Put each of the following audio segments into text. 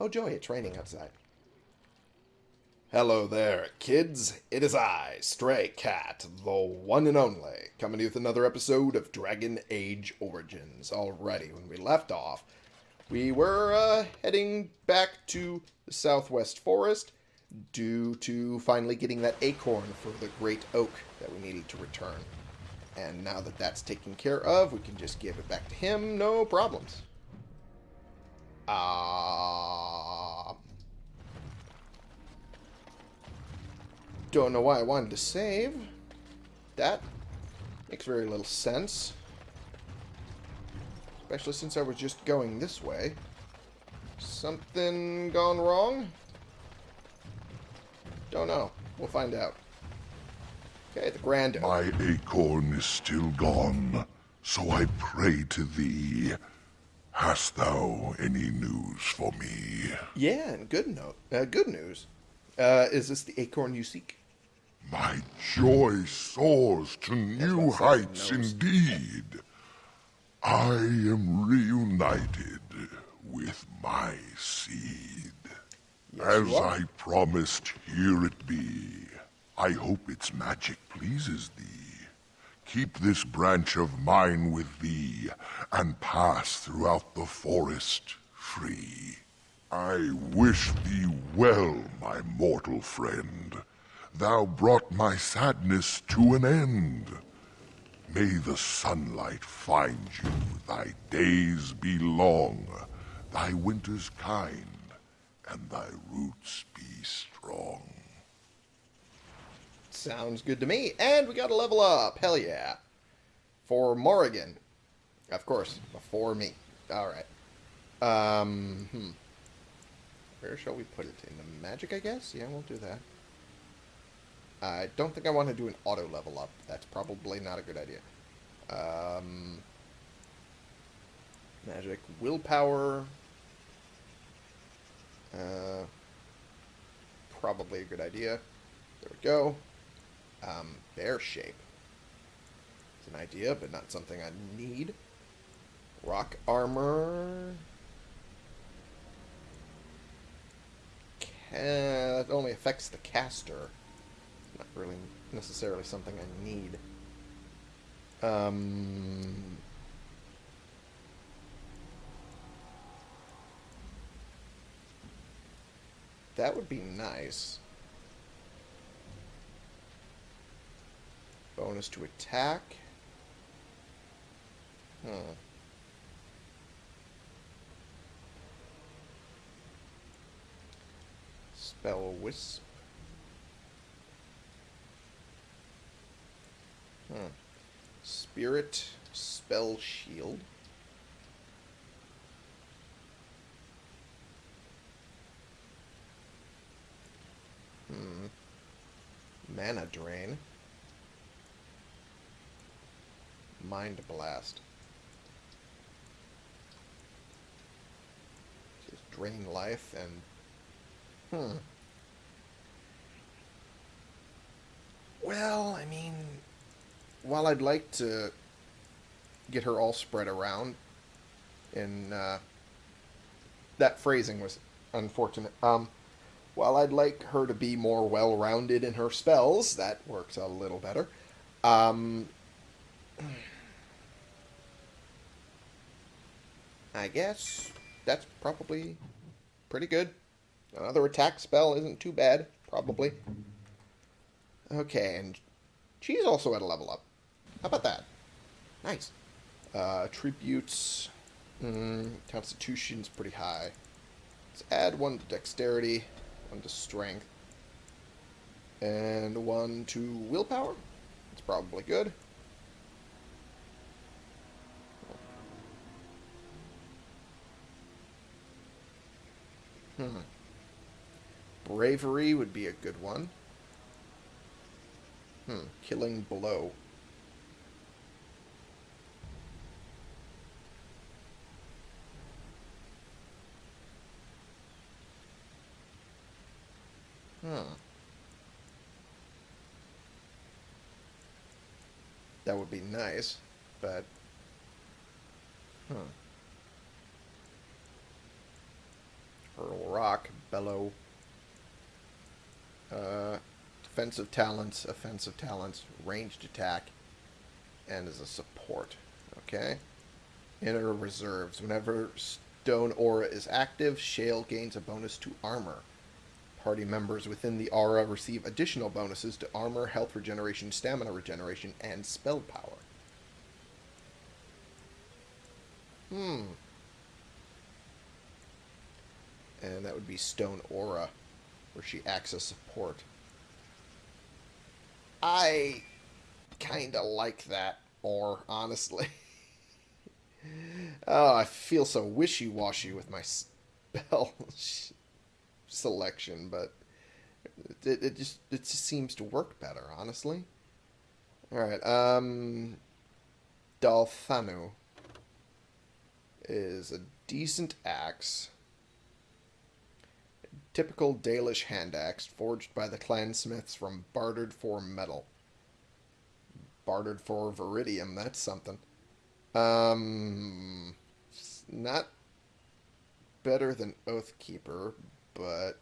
Oh, joy, it's raining outside. Hello there, kids. It is I, Stray Cat, the one and only, coming to you with another episode of Dragon Age Origins. Already, when we left off, we were uh, heading back to the Southwest Forest due to finally getting that acorn for the Great Oak that we needed to return. And now that that's taken care of, we can just give it back to him, no problems. Ah. don't know why I wanted to save. That makes very little sense. Especially since I was just going this way. Something gone wrong? Don't know. We'll find out. Okay, the Grand My acorn is still gone, so I pray to thee. Hast thou any news for me? Yeah, and good note. Uh, good news. Uh, is this the acorn you seek? My joy soars to new what I said, heights indeed. I am reunited with my seed. Yes, As. I promised, here it be. I hope its magic pleases thee. Keep this branch of mine with thee, and pass throughout the forest free. I wish thee well, my mortal friend. Thou brought my sadness to an end. May the sunlight find you, thy days be long, thy winters kind, and thy roots be strong. Sounds good to me. And we got to level up. Hell yeah. For Morrigan. Of course, before me. Alright. Um, hmm. Where shall we put it? In the magic, I guess? Yeah, we'll do that. I don't think I want to do an auto level up. That's probably not a good idea. Um, magic, willpower. Uh, probably a good idea. There we go. Um, bear shape. It's an idea, but not something I need. Rock armor. That only affects the caster. Not really necessarily something I need. Um, that would be nice. Bonus to attack. Huh. Spell Wisp. Huh. Spirit Spell Shield. Hmm. Mana Drain. Mind Blast. Just drain life and... Hmm. Well, I mean... While I'd like to get her all spread around, and uh, that phrasing was unfortunate. Um, while I'd like her to be more well-rounded in her spells, that works a little better. Um, I guess that's probably pretty good. Another attack spell isn't too bad, probably. Okay, and she's also at a level up. How about that? Nice. Uh, attributes. Mm, Constitution's pretty high. Let's add one to dexterity, one to strength, and one to willpower. It's probably good. Hmm. Bravery would be a good one. Hmm. Killing blow. Hmm. That would be nice, but... Huh. Hurl Rock, Bellow. Uh, defensive talents, offensive talents, ranged attack, and as a support. Okay. Inner reserves. Whenever Stone Aura is active, Shale gains a bonus to armor. Party members within the aura receive additional bonuses to armor, health regeneration, stamina regeneration, and spell power. Hmm. And that would be Stone Aura, where she acts as support. I kind of like that more, honestly. oh, I feel so wishy-washy with my spell selection, but it, it just it just seems to work better, honestly. All right, um, Dalthanu is a decent axe. Typical Dalish hand axe, forged by the clansmiths from bartered for metal. Bartered for veridium, that's something. Um, not better than Oathkeeper, but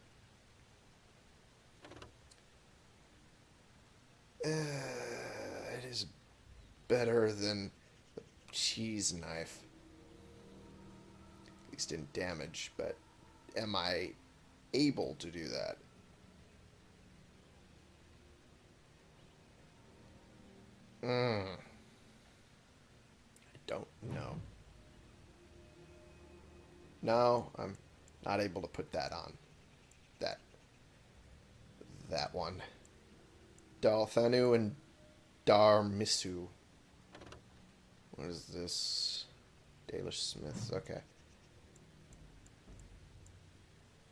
uh, it is better than the cheese knife. At least in damage, but am I able to do that? Hmm. I don't know. No, I'm not able to put that on. That. That one. Dalthanu and Darmisu. What is this? Dalish Smiths. Okay.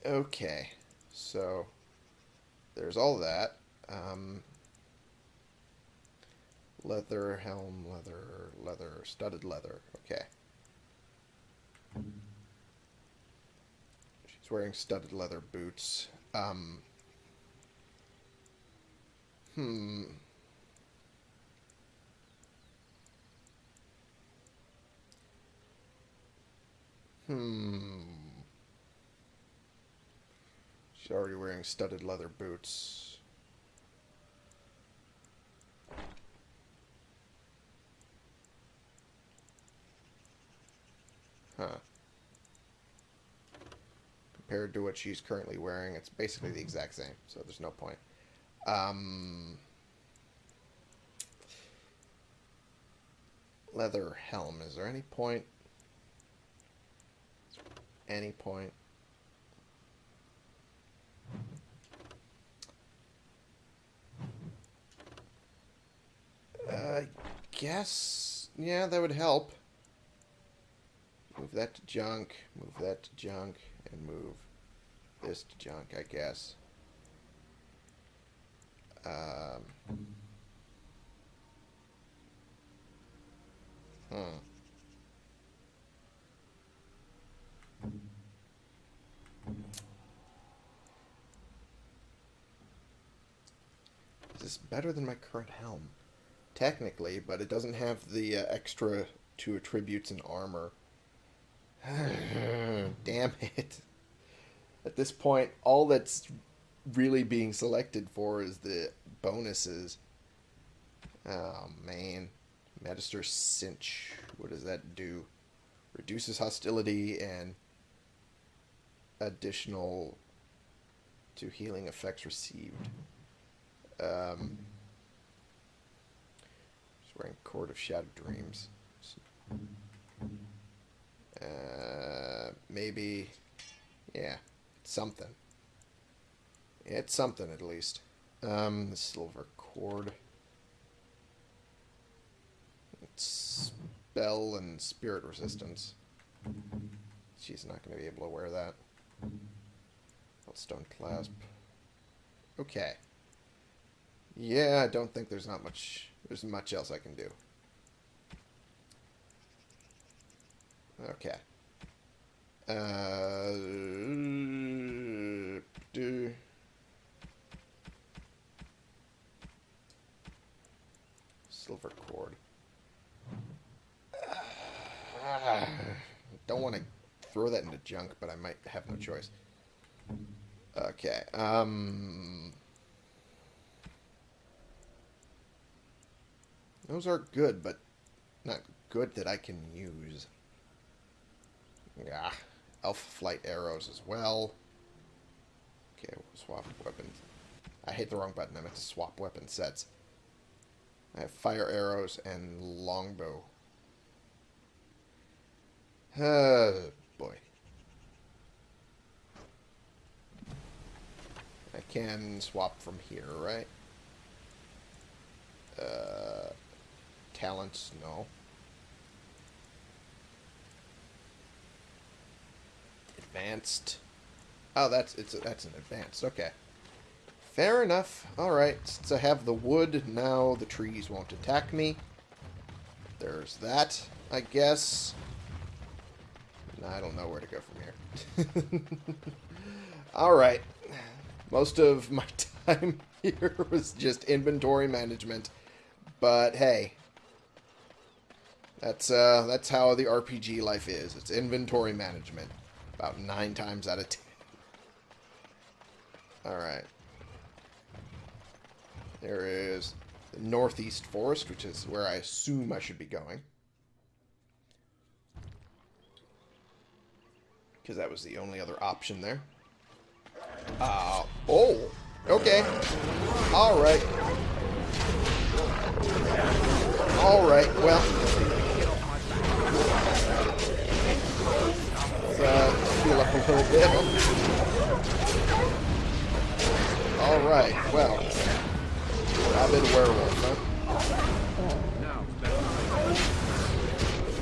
Okay. So, there's all that. Um, leather, helm, leather, leather, studded leather. Okay. She's wearing studded leather boots. Um, hmm. Hmm. She's already wearing studded leather boots. Huh. Compared to what she's currently wearing, it's basically the exact same, so there's no point. Um, leather helm. Is there any point? Any point? I guess, yeah, that would help. Move that to junk, move that to junk, and move this to junk, I guess. Um, hmm. Is this better than my current helm? Technically, but it doesn't have the uh, extra two attributes and armor. Damn it. At this point, all that's really being selected for is the bonuses. Oh, man. Magister Cinch. What does that do? Reduces hostility and additional to healing effects received. Um, wearing Court of Shattered Dreams. Uh, maybe, yeah, something. It's something at least. Um, the silver cord. It's spell and spirit resistance. She's not going to be able to wear that. Stone clasp. Okay. Yeah, I don't think there's not much. There's much else I can do. Okay. Uh, do. Silver cord. Uh, don't want to throw that into junk, but I might have no choice. Okay. Um. Those are good, but not good that I can use. Yeah. Elf flight arrows as well. Okay, we'll swap weapons. I hit the wrong button. I meant to swap weapon sets. I have fire arrows and longbow. Oh, boy. I can swap from here, right? Uh, talents, no. Advanced. Oh, that's it's that's an advanced. Okay. Fair enough. All right. Since I have the wood, now the trees won't attack me. There's that, I guess. I don't know where to go from here. All right. Most of my time here was just inventory management. But hey, that's uh, that's how the RPG life is. It's inventory management, about nine times out of ten. All right. There is the northeast forest, which is where I assume I should be going. Because that was the only other option there. Uh, oh, okay. All right. All right, well. Uh, heal up a little bit. All right, well. Rabid werewolf, huh?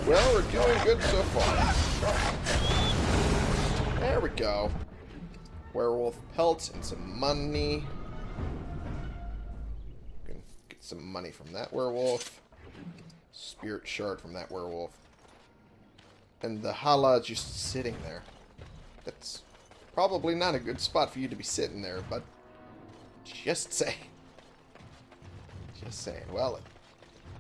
Well, we're doing good so far. There we go. Werewolf pelts and some money. Get some money from that werewolf. Spirit shard from that werewolf. And the halla just sitting there. That's probably not a good spot for you to be sitting there, but just say. Just saying. Well,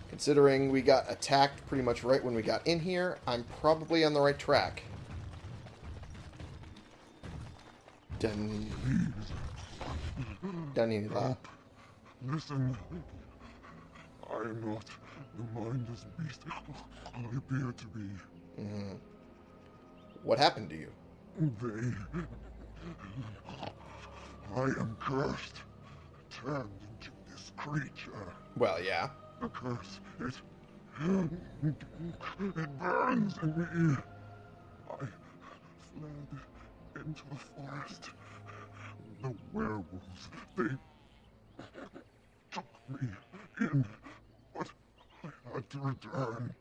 considering we got attacked pretty much right when we got in here, I'm probably on the right track. Dun... Danyla. Listen, I am not the mindless beast I appear to be. Mm-hmm. What happened to you? They. I am cursed, turned into this creature. Well, yeah. The curse, it. It burns in me. I fled into the forest. The werewolves, they took me in, but I had to return.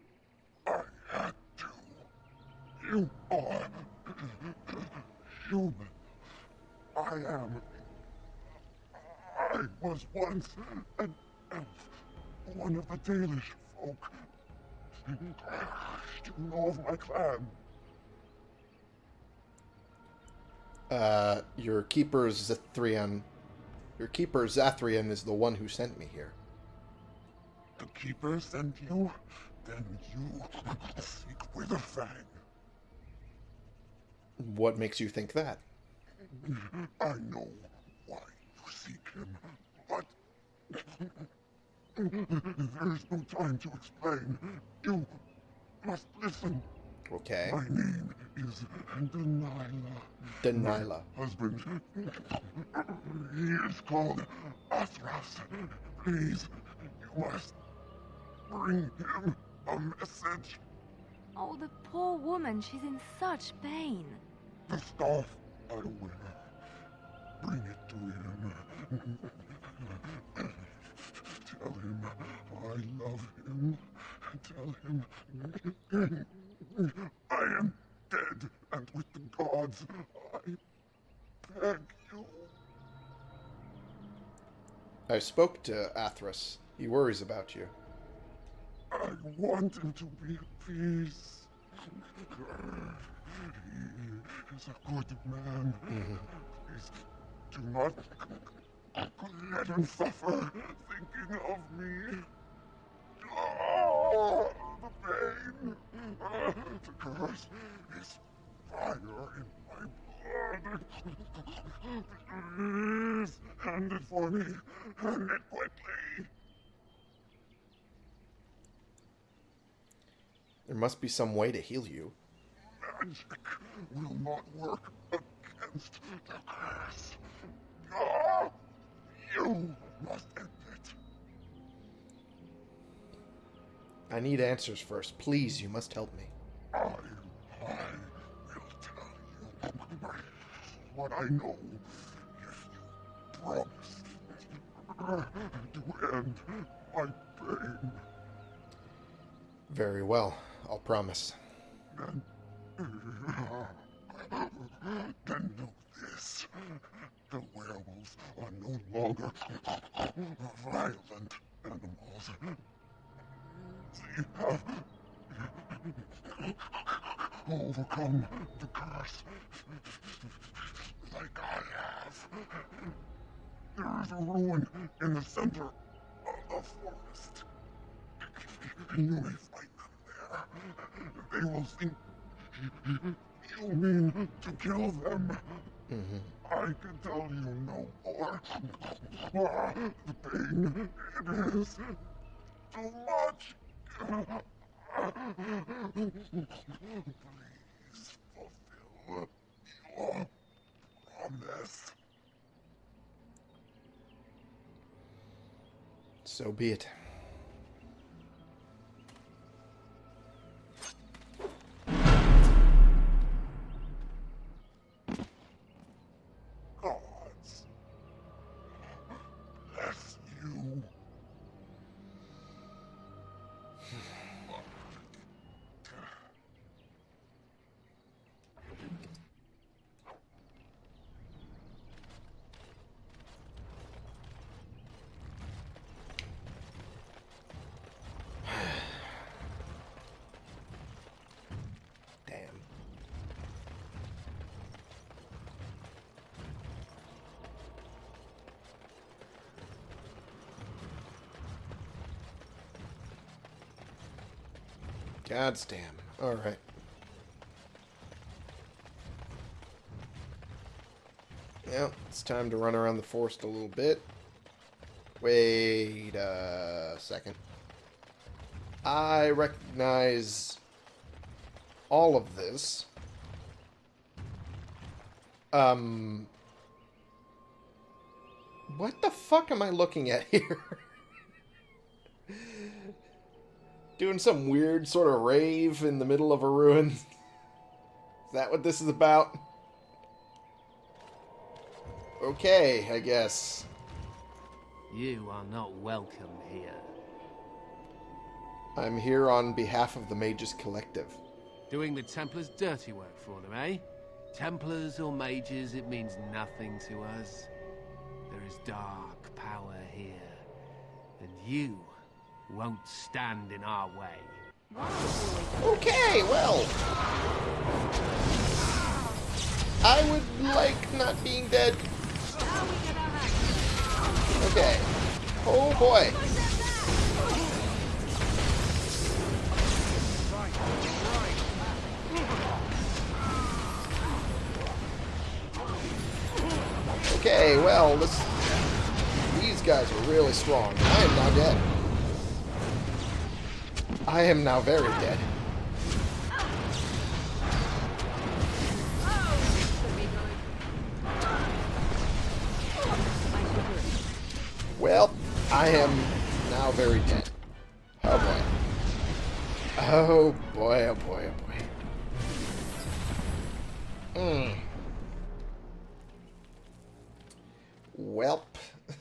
I had to. You are human. I am. I was once an elf, one of the Dalish folk. You know of my clan. Uh, your keeper Zithrian... Your keeper Zathrian is the one who sent me here. The Keeper sent you? Then you seek Witherfang. What makes you think that? I know why you seek him, but there is no time to explain. You must listen. Okay. My name is Danyla. Danyla. Husband. He is called Athras. Please, you must bring him a message. Oh, the poor woman, she's in such pain. The staff I wear. Bring it to him. Tell him I love him. Tell him I am dead and with the gods. I beg you. I spoke to Athras. He worries about you. I want him to be at peace. Is a good man. Please do not let him suffer thinking of me. Oh, the pain. The curse is fire in my blood. Please, hand it for me. Hand it quickly. There must be some way to heal you. Magic will not work against the curse. Ah, you must end it. I need answers first. Please, you must help me. I, I will tell you what I know if you promise to end my pain. Very well. I'll promise. Then, then know this. The werewolves are no longer violent animals. They have overcome the curse like I have. There is a ruin in the center of the forest. You may find them there. They will think you mean to kill them. Mm-hmm. I can tell you no more. The pain, it is too much. Please fulfill your promise. So be it. God's damn. Alright. Well, it's time to run around the forest a little bit. Wait a second. I recognize all of this. Um. What the fuck am I looking at here? Doing some weird sort of rave in the middle of a ruin. Is that what this is about? Okay, I guess. You are not welcome here. I'm here on behalf of the Mages Collective. Doing the Templars' dirty work for them, eh? Templars or mages, it means nothing to us. There is dark power here, and you won't stand in our way. Okay, well. I would like not being dead. Okay. Oh boy. Okay, well, this, these guys are really strong. I am now dead. I am now very dead. Well, I am now very dead. Oh boy. Oh boy, oh boy, oh boy. Hmm. Welp.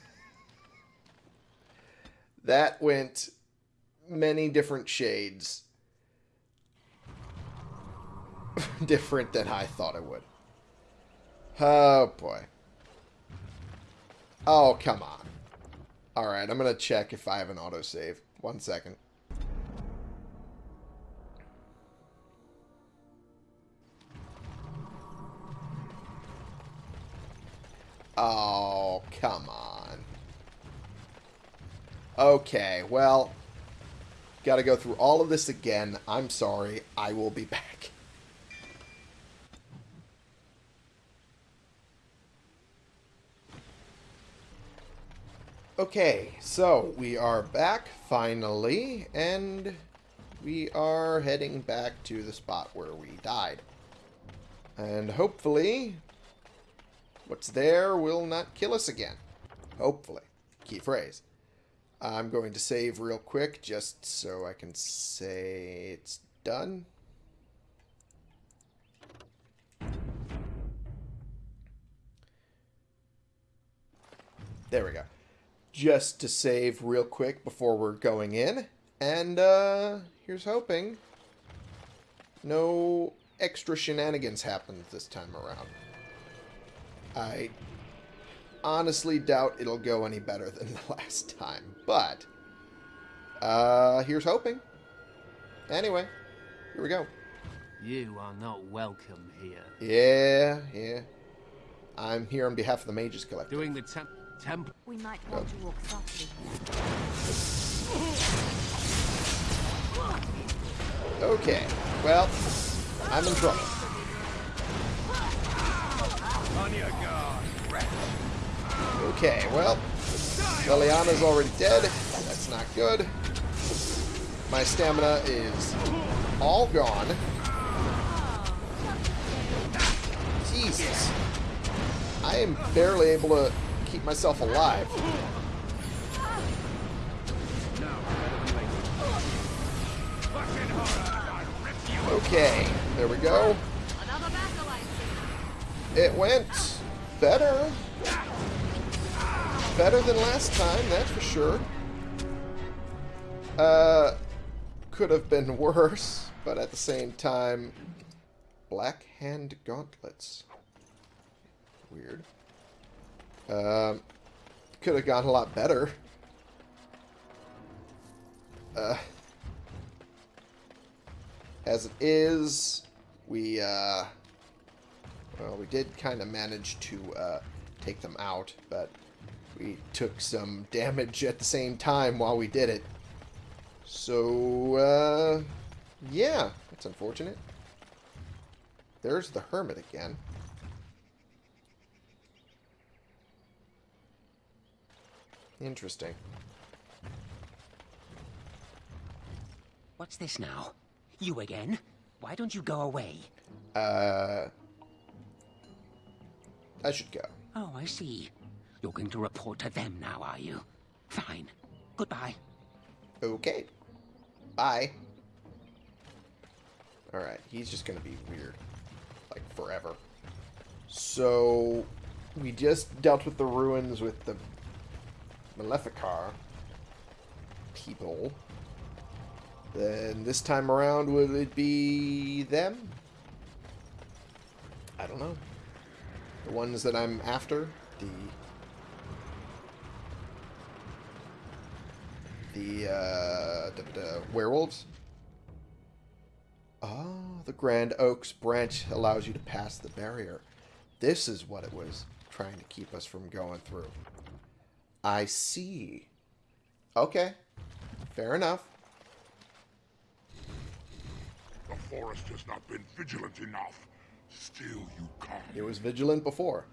that went many different shades. different than I thought it would. Oh boy. Oh, come on. Alright, I'm going to check if I have an autosave. One second. Oh, come on. Okay, well, Got to go through all of this again. I'm sorry. I will be back. Okay, so we are back, finally, and we are heading back to the spot where we died. And hopefully, what's there will not kill us again. Hopefully. Key phrase. I'm going to save real quick just so I can say it's done. There we go. Just to save real quick before we're going in. And, uh, here's hoping no extra shenanigans happened this time around. I honestly doubt it'll go any better than the last time, but uh, here's hoping. Anyway, here we go. You are not welcome here. Yeah, yeah. I'm here on behalf of the Mages Collective. Doing the temp temp We might want to walk softly. Okay, well, I'm in trouble. Okay, well, Leliana's already dead. That's not good. My stamina is all gone. Jesus. I am barely able to keep myself alive. Okay, there we go. It went better. Better than last time, that's for sure. Uh, could have been worse, but at the same time, Black Hand Gauntlets. Weird. Um, could have gone a lot better. Uh, as it is, we, uh, well, we did kind of manage to uh, take them out, but we took some damage at the same time while we did it. So, uh, yeah, that's unfortunate. There's the Hermit again. Interesting. What's this now? You again? Why don't you go away? Uh, I should go. Oh, I see. You're going to report to them now, are you? Fine. Goodbye. Okay. Bye. Alright, he's just gonna be weird. Like, forever. So, we just dealt with the ruins with the Maleficar people. Then this time around, would it be them? I don't know. The ones that I'm after? The the, uh, the, the werewolves. Oh, the Grand Oaks branch allows you to pass the barrier. This is what it was trying to keep us from going through. I see. Okay. Fair enough. The forest has not been vigilant enough. Still you come. It was vigilant before.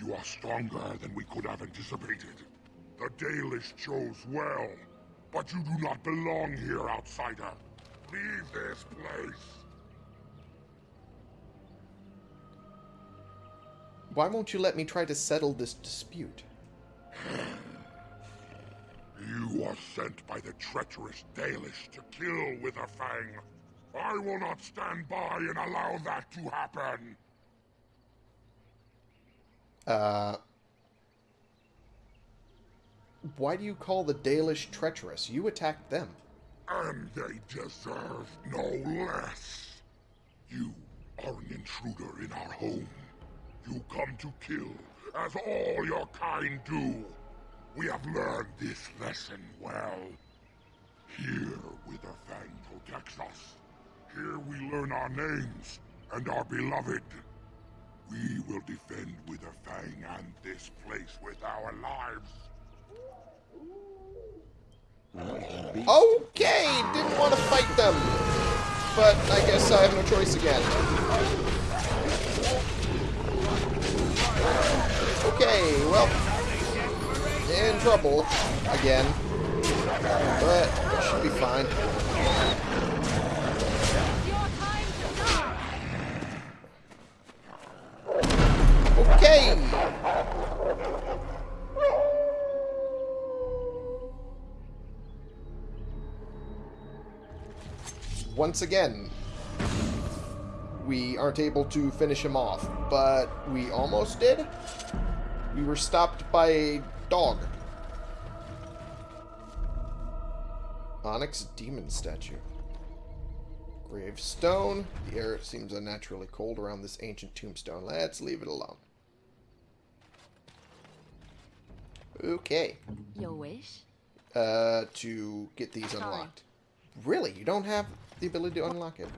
You are stronger than we could have anticipated. The Dalish chose well, but you do not belong here, outsider. Leave this place. Why won't you let me try to settle this dispute? You are sent by the treacherous Dalish to kill Witherfang. I will not stand by and allow that to happen. Uh, why do you call the Dalish treacherous? You attacked them. And they deserve no less. You are an intruder in our home. You come to kill, as all your kind do. We have learned this lesson well. Here, Witherfang protects us. Here we learn our names and our beloved. We will defend Witherfang and this place with our lives. Okay, didn't want to fight them. But I guess I have no choice again. Okay, well. in trouble again. But should be fine. Once again, we aren't able to finish him off, but we almost did. We were stopped by a dog. Onyx Demon Statue. Gravestone. The air seems unnaturally cold around this ancient tombstone. Let's leave it alone. Okay. Your wish? Uh, to get these unlocked. Really? You don't have the ability to unlock it?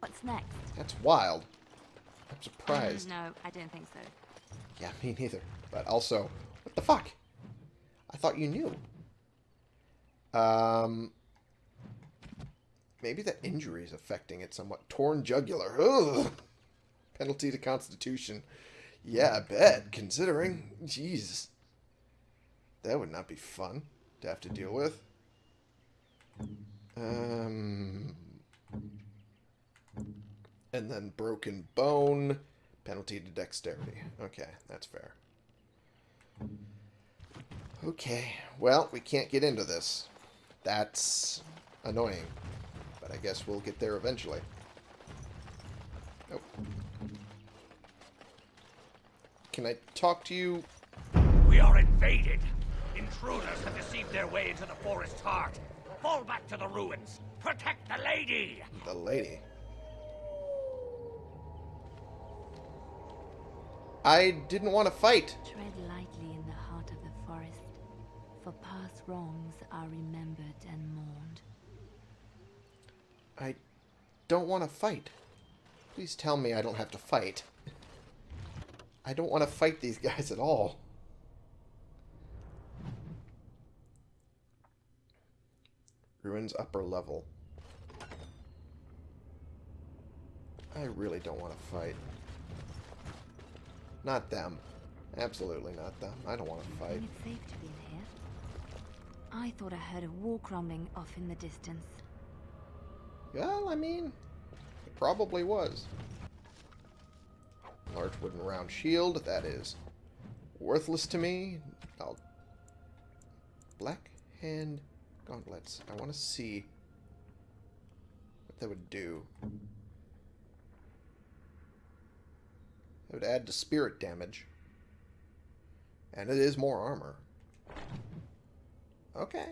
What's next? That's wild. I'm surprised. Mm, no, I don't think so. Yeah, me neither. But also, what the fuck? I thought you knew. Um, maybe the injury is affecting it somewhat. Torn jugular. Ugh. Penalty to Constitution. Yeah, I bet. Considering, Jesus, that would not be fun to have to deal with. Um, and then broken bone. Penalty to dexterity. Okay, that's fair. Okay, well, we can't get into this. That's annoying. But I guess we'll get there eventually. Nope. Can I talk to you? We are invaded. Intruders have deceived their way into the forest's heart. Fall back to the ruins. Protect the lady. The lady. I didn't want to fight. Tread lightly in the heart of the forest, for past wrongs are remembered and mourned. I don't want to fight. Please tell me I don't have to fight. I don't want to fight these guys at all. Ruins upper level. I really don't want to fight. Not them. Absolutely not them. I don't want to fight. It's safe to be in here? I thought I heard a walk rumbling off in the distance. Well, I mean, it probably was. Large wooden round shield, that is worthless to me. I'll... Black hand gauntlets. I want to see what that would do. It would add to spirit damage. And it is more armor. Okay.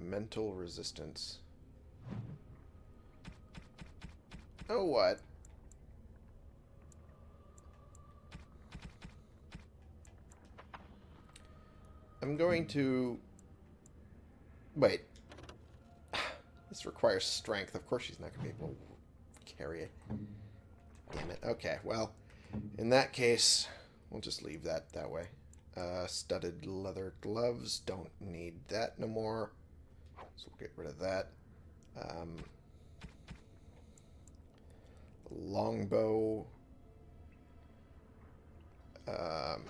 Mental resistance. Oh, what? I'm going to... Wait. This requires strength. Of course she's not going to be able to carry it. Damn it. Okay, well, in that case, we'll just leave that that way. Uh, studded leather gloves. Don't need that no more. So we'll get rid of that. Um, longbow. Um,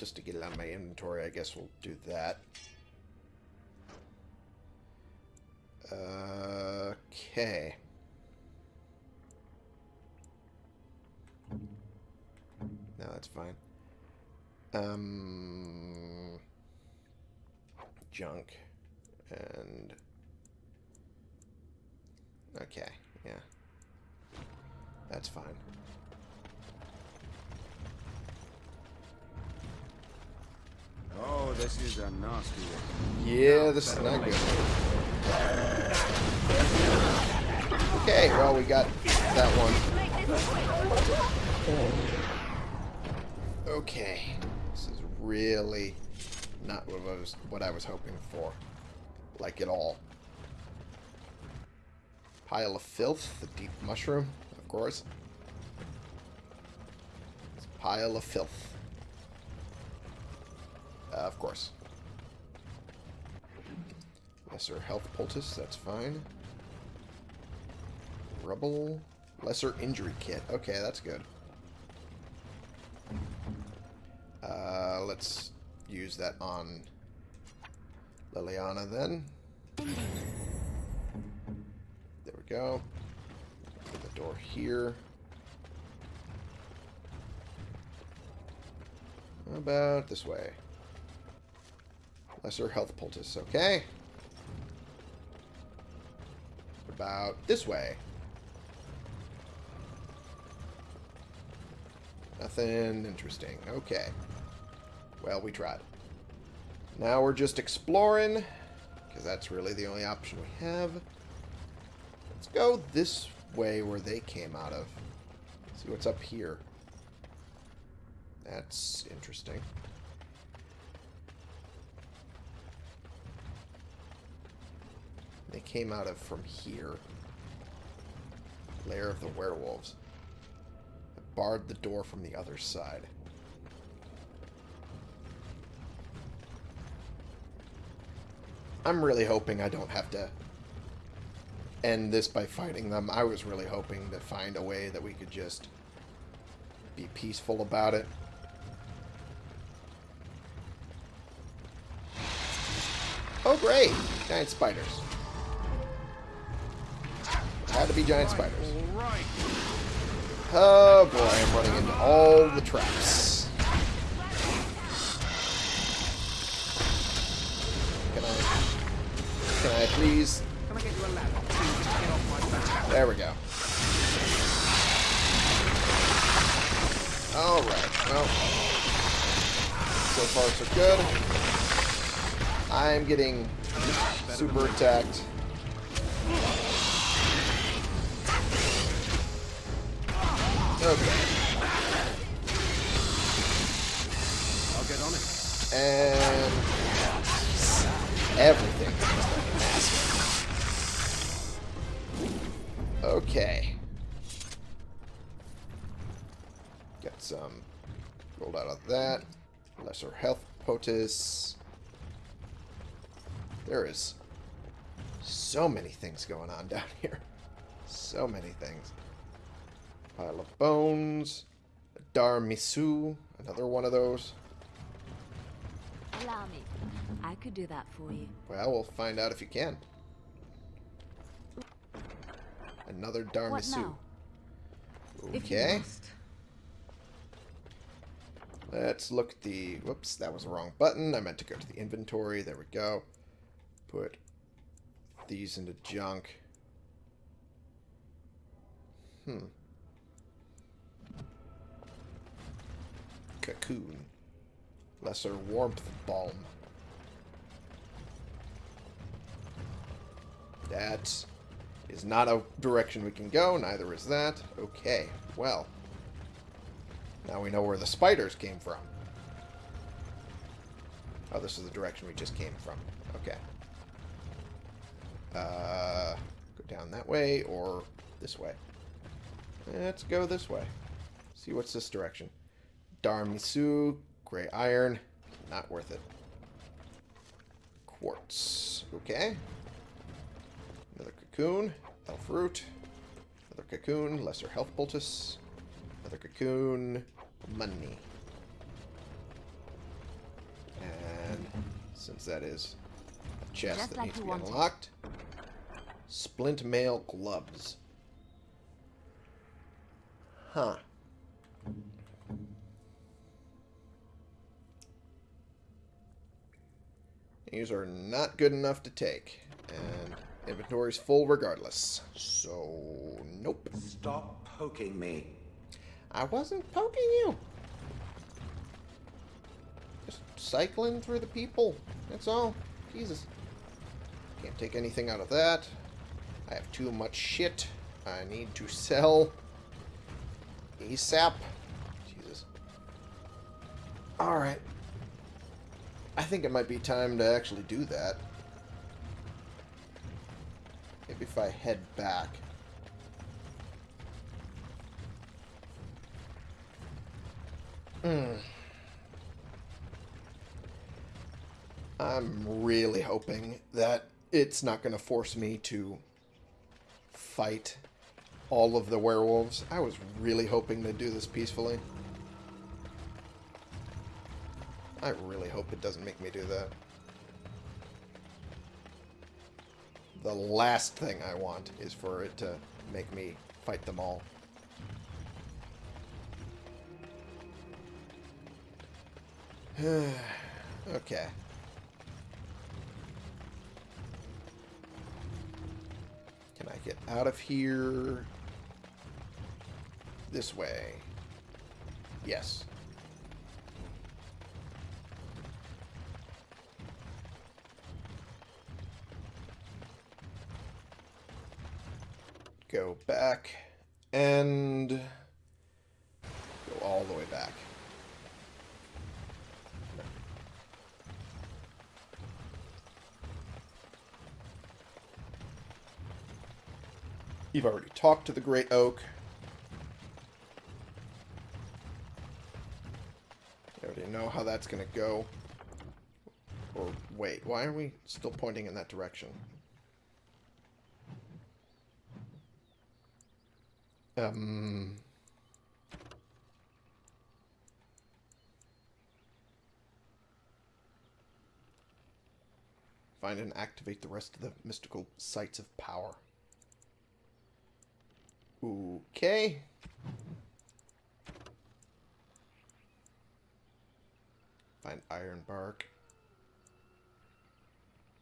just to get it out of my inventory, I guess we'll do that. Okay. No, that's fine. Um, junk and okay, yeah, that's fine. Oh, this is a nasty one. Yeah, this is not good. Okay, well we got that one. Okay, this is really not what I was what I was hoping for, like at all. Pile of filth, the deep mushroom, of course. It's a pile of filth. Uh, of course. Lesser health poultice, that's fine. Rubble. Lesser injury kit. Okay, that's good. Uh, let's use that on Leliana then. There we go. Open the door here. How about this way? Lesser health poultice, okay. About this way. Nothing interesting. Okay. Well, we tried. Now we're just exploring, because that's really the only option we have. Let's go this way where they came out of. See what's up here. That's interesting. They came out of from here. Lair of the werewolves. I barred the door from the other side. I'm really hoping I don't have to end this by fighting them. I was really hoping to find a way that we could just be peaceful about it. Oh, great! Giant spiders. Had to be giant spiders. Oh boy, I'm running into all the traps. Can I... Can I please... There we go. Alright, well. So far so good. I'm getting super attacked. And everything. Okay. Got some rolled out of that. Lesser health poultice. There is so many things going on down here. So many things. Pile of bones. Darmisu. Another one of those. Allow me. I could do that for you. Well, we'll find out if you can. Another What Darmisu. now? If you Okay. Let's look at the... Whoops, that was the wrong button. I meant to go to the inventory. There we go. Put these into junk. Hmm. Cocoon. Lesser warmth balm. That is not a direction we can go. Neither is that. Okay, well. Now we know where the spiders came from. Oh, this is the direction we just came from. Okay. Uh, go down that way or this way. Let's go this way. See what's this direction. Darmisu, gray iron, not worth it. Quartz. Okay. Another cocoon, elf root. Another cocoon, lesser health poultice. Another cocoon, money. And since that is a chest Just that like needs to be unlocked, splint mail gloves. Huh. These are not good enough to take. And inventory's full regardless. So, nope. Stop poking me. I wasn't poking you. Just cycling through the people. That's all. Jesus. Can't take anything out of that. I have too much shit. I need to sell. ASAP. Jesus. Alright. I think it might be time to actually do that. Maybe if I head back. Hmm. I'm really hoping that it's not going to force me to fight all of the werewolves. I was really hoping to do this peacefully. I really hope it doesn't make me do that. The last thing I want is for it to make me fight them all. okay. Can I get out of here this way? Yes. Go back and go all the way back. You've already talked to the Great Oak. You already know how that's going to go. Or wait, why are we still pointing in that direction? Um... Find and activate the rest of the mystical sites of power. Okay. Find iron bark.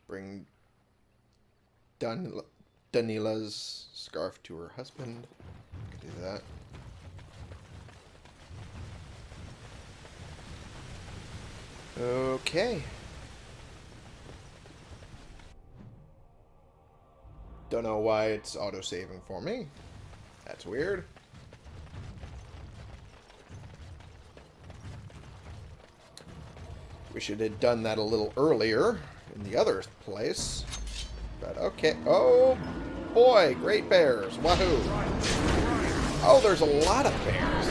Bring Dan Danyla's scarf to her husband. Do that. Okay. Don't know why it's auto-saving for me. That's weird. We should have done that a little earlier in the other place. But okay. Oh, boy. Great bears. Wahoo. Oh, there's a lot of bears.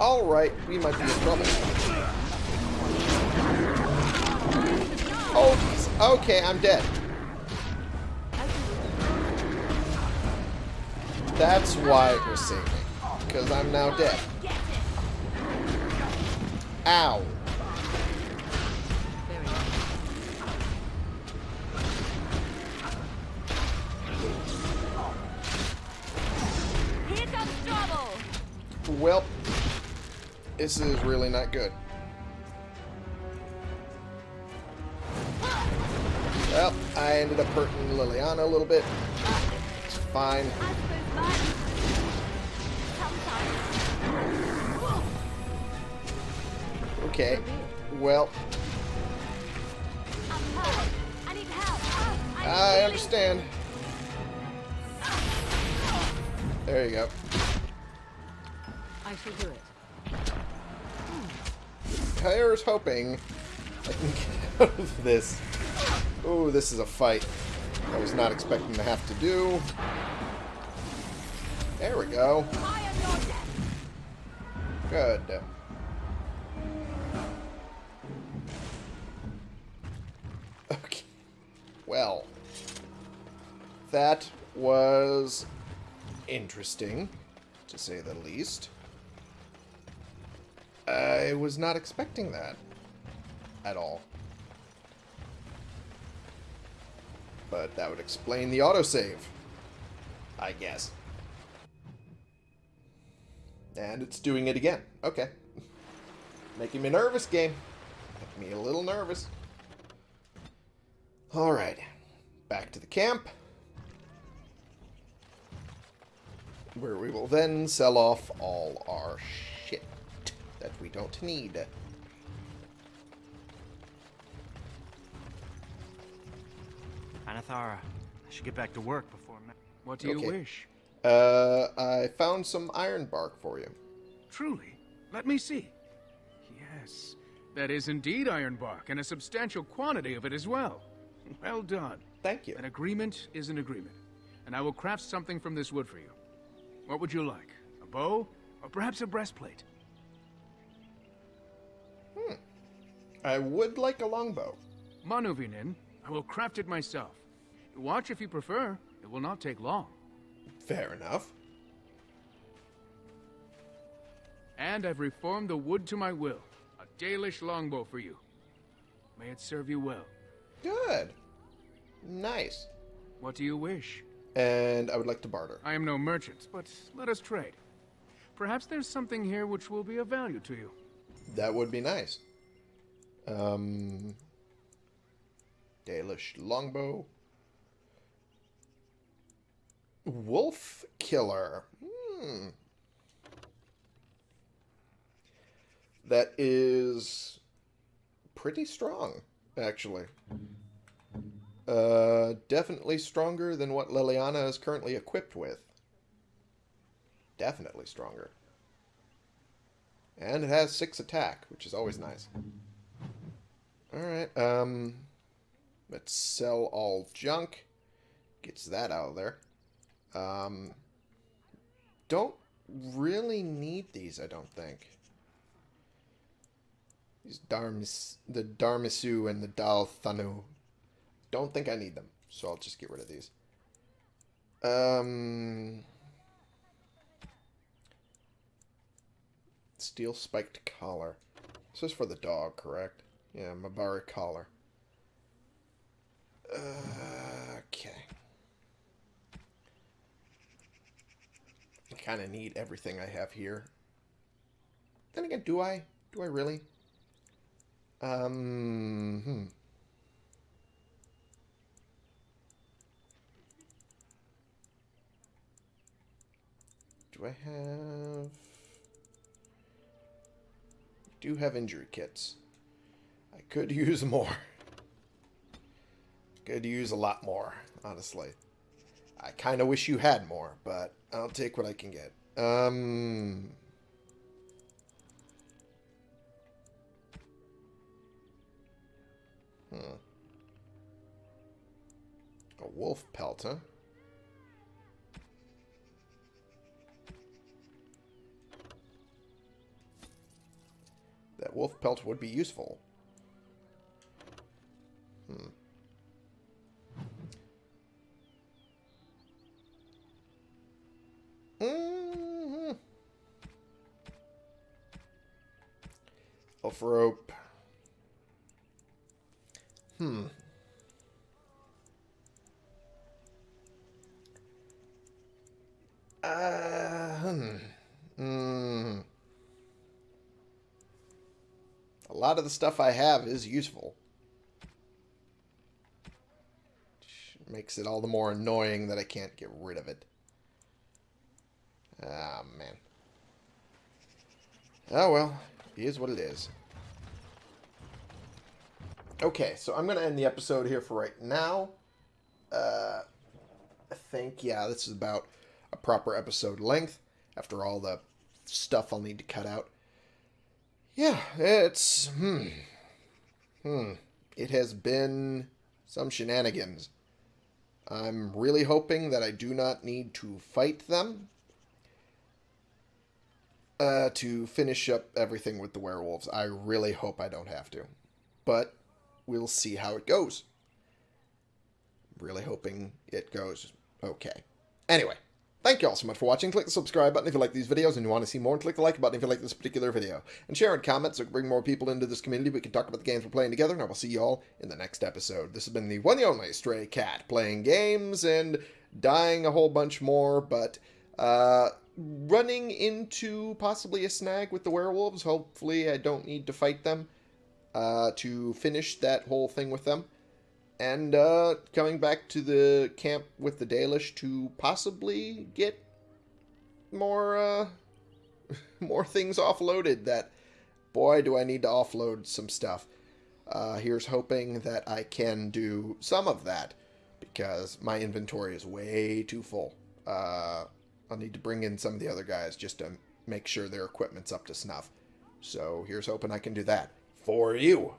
Alright, we might be in trouble. Oh, okay, I'm dead. That's why it was saving. Because I'm now dead. Ow. This is really not good. Well, I ended up hurting Leliana a little bit. It's fine. Okay. Well. I understand. There you go. I shall do it. Here's hoping I can get out of this. Oh, this is a fight I was not expecting to have to do. There we go. Good. Okay. Well, that was interesting, to say the least. I was not expecting that at all. But that would explain the autosave, I guess. And it's doing it again. Okay. Making me nervous, game. Making me a little nervous. Alright. Back to the camp. Where we will then sell off all our that we don't need. Aneth ara, I should get back to work before. What do you Okay. wish? Uh, I found some iron bark for you. Truly? Let me see. Yes, that is indeed iron bark, and a substantial quantity of it as well. Well done. Thank you. An agreement is an agreement, and I will craft something from this wood for you. What would you like? A bow, or perhaps a breastplate? I would like a longbow. Ma nuvenin, I will craft it myself. Watch if you prefer. It will not take long. Fair enough. And I've reformed the wood to my will. A Dalish longbow for you. May it serve you well. Good. Nice. What do you wish? And I would like to barter. I am no merchant, but let us trade. Perhaps there's something here which will be of value to you. That would be nice. Um, Dalish longbow. Wolf killer. Hmm. That is pretty strong, actually. Uh, definitely stronger than what Leliana is currently equipped with. Definitely stronger. And it has six attack, which is always nice. Alright, um... Let's sell all junk. Gets that out of there. Um... Don't really need these, I don't think. These Darmis... The Darmisu and the Dal Thanu. Don't think I need them, so I'll just get rid of these. Um... Steel spiked collar. This is for the dog, correct? Yeah, Mabari collar. Uh, okay. I kind of need everything I have here. Then again, do I? Do I really? Um, hmm. Do I have do have injury kits. I could use more. Could use a lot more, honestly. I kind of wish you had more, but I'll take what I can get. Um... Hmm. A wolf pelt, huh? That wolf pelt would be useful. Hmm. Mm-hmm. Elf rope. Hmm. Uh, hmm. Hmm. A lot of the stuff I have is useful. Which makes it all the more annoying that I can't get rid of it. Ah, man. Oh, well. It is what it is. Okay, so I'm going to end the episode here for right now. Uh, I think, yeah, this is about a proper episode length after all the stuff I'll need to cut out. Yeah, it's hmm, hmm. It has been some shenanigans. I'm really hoping that I do not need to fight them uh, to finish up everything with the werewolves. I really hope I don't have to, but we'll see how it goes. Really hoping it goes okay. Anyway. Thank you all so much for watching. Click the subscribe button if you like these videos and you want to see more. And click the like button if you like this particular video. And share and comment so we can bring more people into this community. We can talk about the games we're playing together. And I will see you all in the next episode. This has been the one and only Stray Cat. Playing games and dying a whole bunch more. But uh, running into possibly a snag with the werewolves. Hopefully I don't need to fight them uh, to finish that whole thing with them and uh, coming back to the camp with the Dalish to possibly get more uh, more things offloaded. That boy, do I need to offload some stuff. Uh, here's hoping that I can do some of that because my inventory is way too full. Uh, I'll need to bring in some of the other guys just to make sure their equipment's up to snuff. So here's hoping I can do that for you.